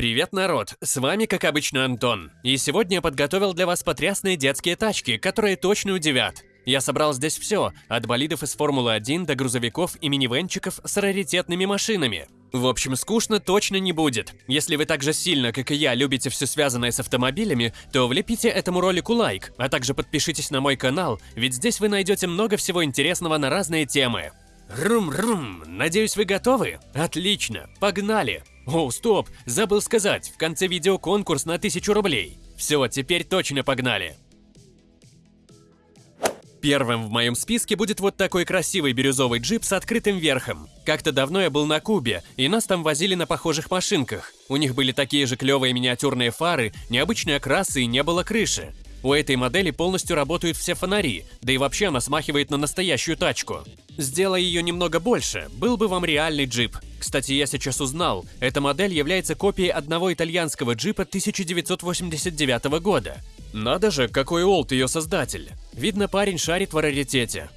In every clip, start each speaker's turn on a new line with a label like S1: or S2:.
S1: Привет, народ! С вами, как обычно, Антон. И сегодня я подготовил для вас потрясные детские тачки, которые точно удивят. Я собрал здесь все, от болидов из Формулы-1 до грузовиков и минивенчиков с раритетными машинами. В общем, скучно точно не будет. Если вы так же сильно, как и я, любите все связанное с автомобилями, то влепите этому ролику лайк, а также подпишитесь на мой канал, ведь здесь вы найдете много всего интересного на разные темы. Рум-рум, надеюсь вы готовы? Отлично, погнали! О, стоп, забыл сказать, в конце видео конкурс на 1000 рублей. Все, теперь точно погнали. Первым в моем списке будет вот такой красивый бирюзовый джип с открытым верхом. Как-то давно я был на Кубе, и нас там возили на похожих машинках. У них были такие же клевые миниатюрные фары, необычные окрасы и не было крыши. У этой модели полностью работают все фонари, да и вообще она смахивает на настоящую тачку. Сделай ее немного больше, был бы вам реальный джип. Кстати, я сейчас узнал, эта модель является копией одного итальянского джипа 1989 года. Надо же, какой олд ее создатель. Видно, парень шарит в раритете.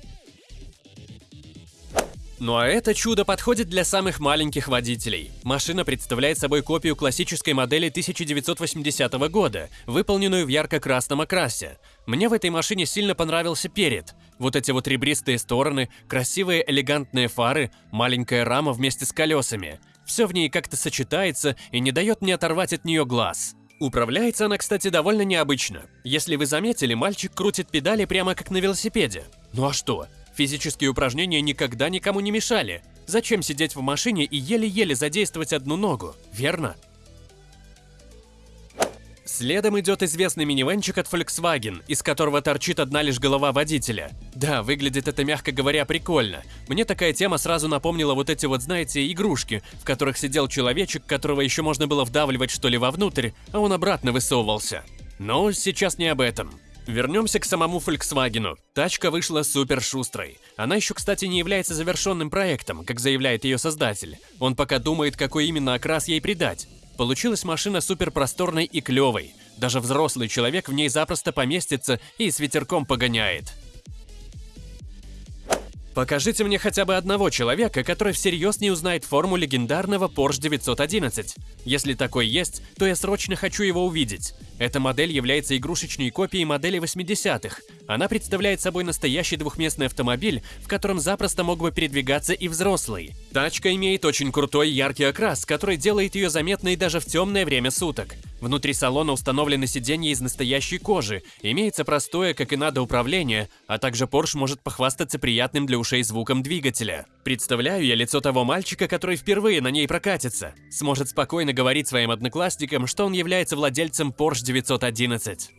S1: Ну а это чудо подходит для самых маленьких водителей. Машина представляет собой копию классической модели 1980 года, выполненную в ярко-красном окрасе. Мне в этой машине сильно понравился перед. Вот эти вот ребристые стороны, красивые элегантные фары, маленькая рама вместе с колесами. Все в ней как-то сочетается и не дает мне оторвать от нее глаз. Управляется она, кстати, довольно необычно. Если вы заметили, мальчик крутит педали прямо как на велосипеде. Ну а что? Физические упражнения никогда никому не мешали. Зачем сидеть в машине и еле-еле задействовать одну ногу, верно? Следом идет известный минивенчик от Volkswagen, из которого торчит одна лишь голова водителя. Да, выглядит это, мягко говоря, прикольно. Мне такая тема сразу напомнила вот эти вот, знаете, игрушки, в которых сидел человечек, которого еще можно было вдавливать что ли вовнутрь, а он обратно высовывался. Но сейчас не об этом. Вернемся к самому Volkswagen. Тачка вышла супер шустрой. Она еще, кстати, не является завершенным проектом, как заявляет ее создатель. Он пока думает, какой именно окрас ей придать. Получилась машина супер просторной и клевой. Даже взрослый человек в ней запросто поместится и с ветерком погоняет. Покажите мне хотя бы одного человека, который всерьез не узнает форму легендарного Porsche 911. Если такой есть, то я срочно хочу его увидеть. Эта модель является игрушечной копией модели 80-х. Она представляет собой настоящий двухместный автомобиль, в котором запросто мог бы передвигаться и взрослый. Тачка имеет очень крутой яркий окрас, который делает ее заметной даже в темное время суток. Внутри салона установлены сиденья из настоящей кожи, имеется простое, как и надо, управление, а также Porsche может похвастаться приятным для ушей звуком двигателя. Представляю я лицо того мальчика, который впервые на ней прокатится. Сможет спокойно говорить своим одноклассникам, что он является владельцем Porsche 911.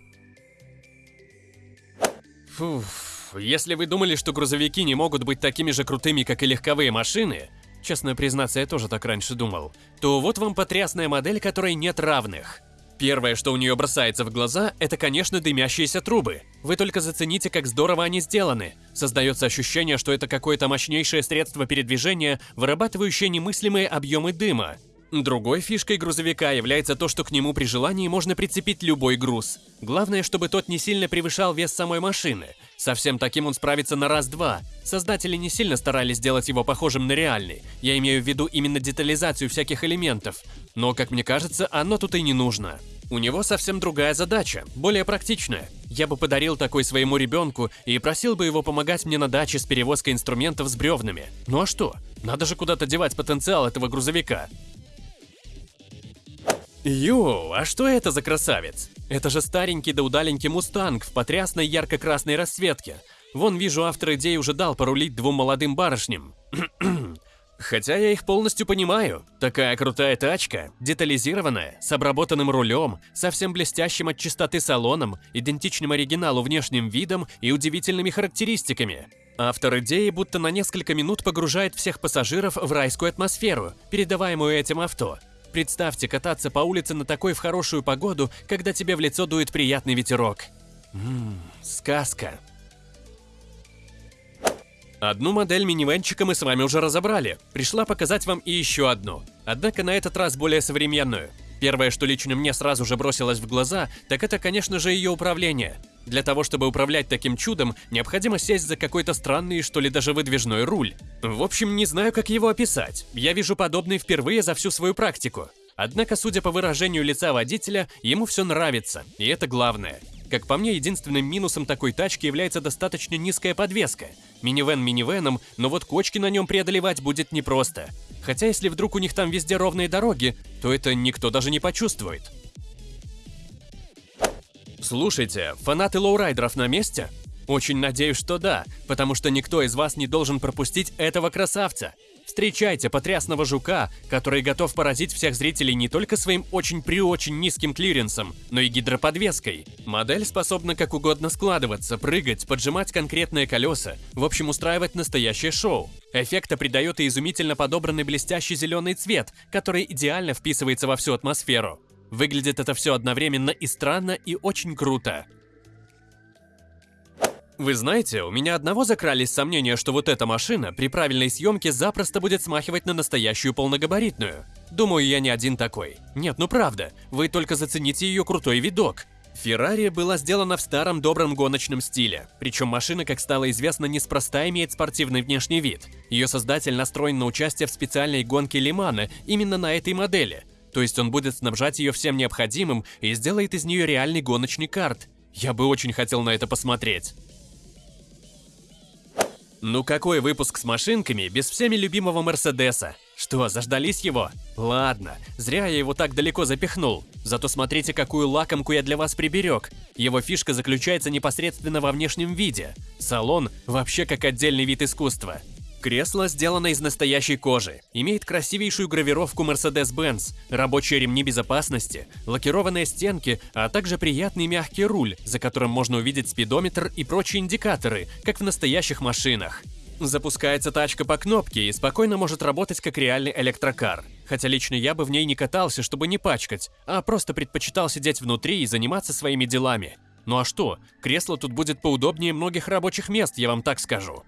S1: Фуф, если вы думали, что грузовики не могут быть такими же крутыми, как и легковые машины, честно признаться, я тоже так раньше думал, то вот вам потрясная модель, которой нет равных. Первое, что у нее бросается в глаза, это, конечно, дымящиеся трубы. Вы только зацените, как здорово они сделаны. Создается ощущение, что это какое-то мощнейшее средство передвижения, вырабатывающее немыслимые объемы дыма. Другой фишкой грузовика является то, что к нему при желании можно прицепить любой груз. Главное, чтобы тот не сильно превышал вес самой машины. Совсем таким он справится на раз-два. Создатели не сильно старались сделать его похожим на реальный. Я имею в виду именно детализацию всяких элементов. Но, как мне кажется, оно тут и не нужно. У него совсем другая задача, более практичная. Я бы подарил такой своему ребенку и просил бы его помогать мне на даче с перевозкой инструментов с бревнами. Ну а что? Надо же куда-то девать потенциал этого грузовика. Йоу, а что это за красавец? Это же старенький да удаленький мустанг в потрясной ярко-красной расцветке. Вон вижу, автор идеи уже дал порулить двум молодым барышням. Хотя я их полностью понимаю. Такая крутая тачка, детализированная, с обработанным рулем, совсем блестящим от чистоты салоном, идентичным оригиналу внешним видом и удивительными характеристиками. Автор идеи будто на несколько минут погружает всех пассажиров в райскую атмосферу, передаваемую этим авто. Представьте кататься по улице на такой в хорошую погоду, когда тебе в лицо дует приятный ветерок. Ммм, сказка. Одну модель минивенчика мы с вами уже разобрали. Пришла показать вам и еще одну. Однако на этот раз более современную. Первое, что лично мне сразу же бросилось в глаза, так это, конечно же, ее управление. Для того, чтобы управлять таким чудом, необходимо сесть за какой-то странный, что ли даже выдвижной руль. В общем, не знаю, как его описать. Я вижу подобный впервые за всю свою практику. Однако, судя по выражению лица водителя, ему все нравится, и это главное. Как по мне, единственным минусом такой тачки является достаточно низкая подвеска. Минивэн минивэном, но вот кочки на нем преодолевать будет непросто. Хотя если вдруг у них там везде ровные дороги, то это никто даже не почувствует. Слушайте, фанаты лоурайдеров на месте? Очень надеюсь, что да, потому что никто из вас не должен пропустить этого красавца. Встречайте потрясного жука, который готов поразить всех зрителей не только своим очень-преочень низким клиренсом, но и гидроподвеской. Модель способна как угодно складываться, прыгать, поджимать конкретные колеса, в общем устраивать настоящее шоу. Эффекта придает и изумительно подобранный блестящий зеленый цвет, который идеально вписывается во всю атмосферу. Выглядит это все одновременно и странно, и очень круто. Вы знаете, у меня одного закрались сомнения, что вот эта машина при правильной съемке запросто будет смахивать на настоящую полногабаритную. Думаю, я не один такой. Нет, ну правда, вы только зацените ее крутой видок. Феррари была сделана в старом добром гоночном стиле, причем машина, как стало известно, неспроста имеет спортивный внешний вид. Ее создатель настроен на участие в специальной гонке Лимана именно на этой модели, то есть он будет снабжать ее всем необходимым и сделает из нее реальный гоночный карт. Я бы очень хотел на это посмотреть. Ну какой выпуск с машинками без всеми любимого Мерседеса? Что, заждались его? Ладно, зря я его так далеко запихнул. Зато смотрите, какую лакомку я для вас приберег. Его фишка заключается непосредственно во внешнем виде. Салон вообще как отдельный вид искусства. Кресло сделано из настоящей кожи, имеет красивейшую гравировку Mercedes-Benz, рабочие ремни безопасности, лакированные стенки, а также приятный мягкий руль, за которым можно увидеть спидометр и прочие индикаторы, как в настоящих машинах. Запускается тачка по кнопке и спокойно может работать как реальный электрокар. Хотя лично я бы в ней не катался, чтобы не пачкать, а просто предпочитал сидеть внутри и заниматься своими делами. Ну а что, кресло тут будет поудобнее многих рабочих мест, я вам так скажу.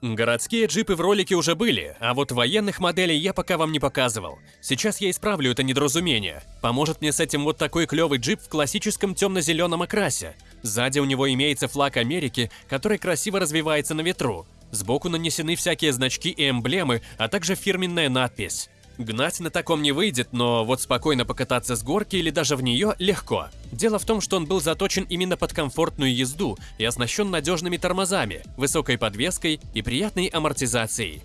S1: Городские джипы в ролике уже были, а вот военных моделей я пока вам не показывал. Сейчас я исправлю это недоразумение. Поможет мне с этим вот такой клевый джип в классическом темно-зеленом окрасе. Сзади у него имеется флаг Америки, который красиво развивается на ветру. Сбоку нанесены всякие значки и эмблемы, а также фирменная надпись. Гнать на таком не выйдет, но вот спокойно покататься с горки или даже в нее легко. Дело в том, что он был заточен именно под комфортную езду и оснащен надежными тормозами, высокой подвеской и приятной амортизацией.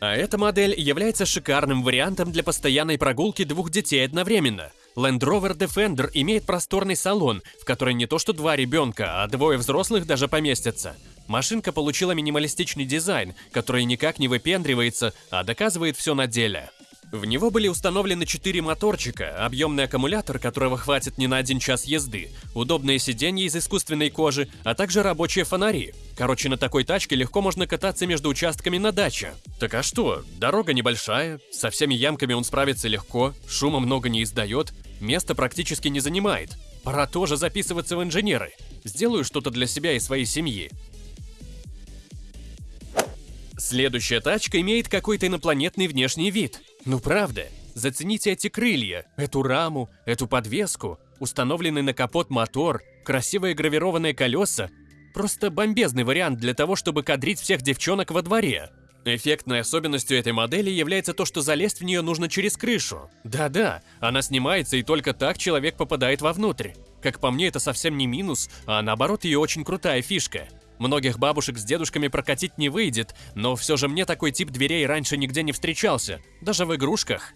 S1: А эта модель является шикарным вариантом для постоянной прогулки двух детей одновременно. Land Rover Defender имеет просторный салон, в который не то что два ребенка, а двое взрослых даже поместятся. Машинка получила минималистичный дизайн, который никак не выпендривается, а доказывает все на деле. В него были установлены 4 моторчика, объемный аккумулятор, которого хватит не на один час езды, удобные сиденья из искусственной кожи, а также рабочие фонари. Короче, на такой тачке легко можно кататься между участками на даче. Так а что, дорога небольшая, со всеми ямками он справится легко, шума много не издает, места практически не занимает. Пора тоже записываться в инженеры. Сделаю что-то для себя и своей семьи. Следующая тачка имеет какой-то инопланетный внешний вид. Ну правда, зацените эти крылья, эту раму, эту подвеску, установленный на капот мотор, красивые гравированные колеса. Просто бомбезный вариант для того, чтобы кадрить всех девчонок во дворе. Эффектной особенностью этой модели является то, что залезть в нее нужно через крышу. Да-да, она снимается и только так человек попадает вовнутрь. Как по мне, это совсем не минус, а наоборот ее очень крутая фишка. Многих бабушек с дедушками прокатить не выйдет, но все же мне такой тип дверей раньше нигде не встречался, даже в игрушках.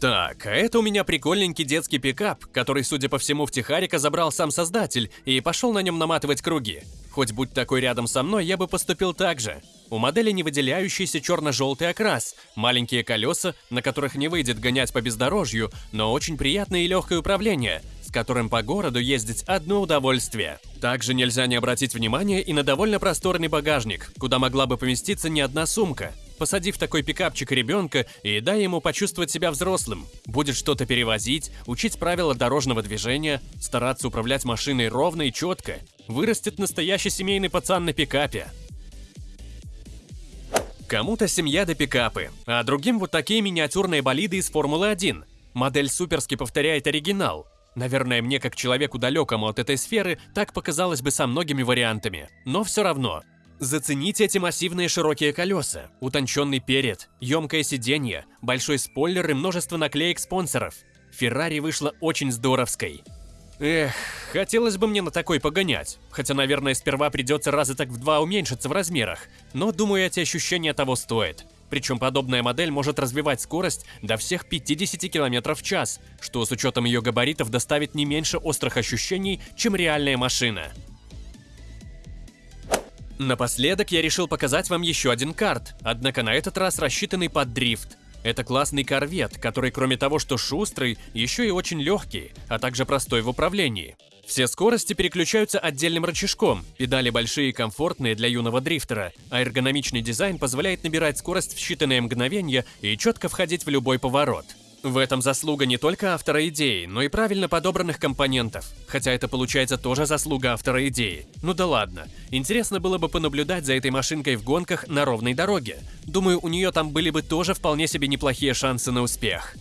S1: Так, а это у меня прикольненький детский пикап, который, судя по всему, в Тихарика забрал сам создатель и пошел на нем наматывать круги. Хоть будь такой рядом со мной, я бы поступил так же. У модели не выделяющийся черно-желтый окрас, маленькие колеса, на которых не выйдет гонять по бездорожью, но очень приятное и легкое управление – которым по городу ездить одно удовольствие. Также нельзя не обратить внимание и на довольно просторный багажник, куда могла бы поместиться не одна сумка. Посадив такой пикапчик ребенка и дай ему почувствовать себя взрослым. Будет что-то перевозить, учить правила дорожного движения, стараться управлять машиной ровно и четко. Вырастет настоящий семейный пацан на пикапе. Кому-то семья до пикапы, а другим вот такие миниатюрные болиды из Формулы-1. Модель суперски повторяет оригинал, Наверное, мне, как человеку далекому от этой сферы, так показалось бы со многими вариантами. Но все равно. Зацените эти массивные широкие колеса, утонченный перед, емкое сиденье, большой спойлер и множество наклеек спонсоров. Феррари вышла очень здоровской. Эх, хотелось бы мне на такой погонять. Хотя, наверное, сперва придется раза так в два уменьшиться в размерах. Но, думаю, эти ощущения того стоят. Причем подобная модель может развивать скорость до всех 50 км в час, что с учетом ее габаритов доставит не меньше острых ощущений, чем реальная машина. Напоследок я решил показать вам еще один карт, однако на этот раз рассчитанный под дрифт. Это классный корвет, который кроме того, что шустрый, еще и очень легкий, а также простой в управлении. Все скорости переключаются отдельным рычажком, педали большие и комфортные для юного дрифтера, а эргономичный дизайн позволяет набирать скорость в считанные мгновения и четко входить в любой поворот. В этом заслуга не только автора идеи, но и правильно подобранных компонентов. Хотя это получается тоже заслуга автора идеи. Ну да ладно. Интересно было бы понаблюдать за этой машинкой в гонках на ровной дороге. Думаю, у нее там были бы тоже вполне себе неплохие шансы на успех.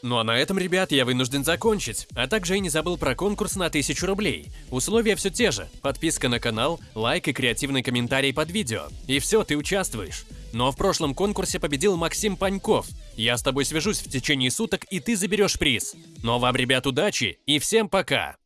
S1: Ну а на этом, ребят, я вынужден закончить, а также и не забыл про конкурс на 1000 рублей. Условия все те же, подписка на канал, лайк и креативный комментарий под видео. И все, ты участвуешь. Но в прошлом конкурсе победил Максим Паньков. Я с тобой свяжусь в течение суток, и ты заберешь приз. А вам, ребят, удачи и всем пока!